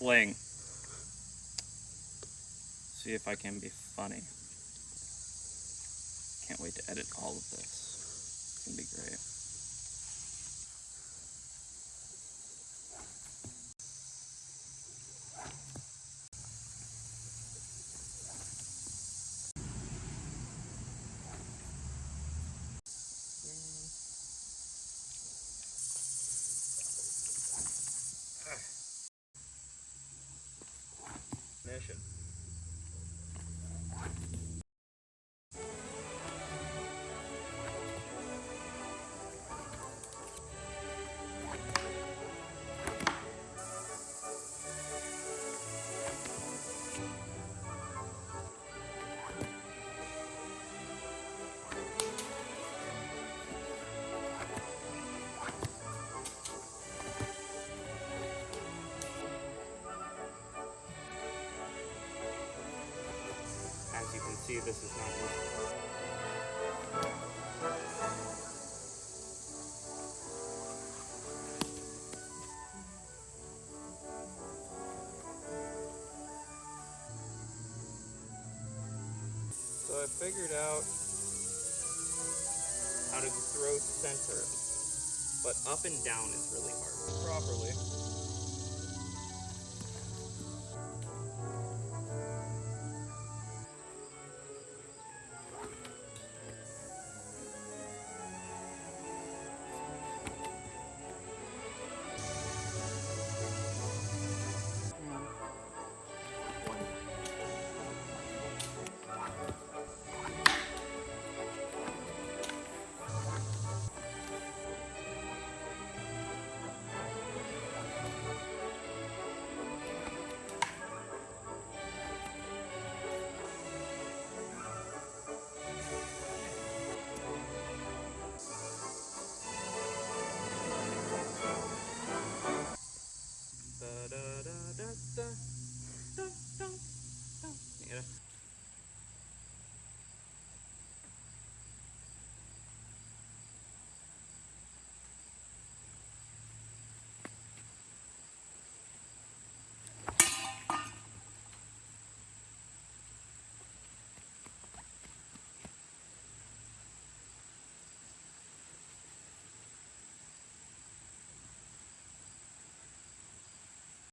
sling. See if I can be funny. Can't wait to edit all of this. It's gonna be great. See, this is not. So I figured out how to throw center, but up and down is really hard. Properly.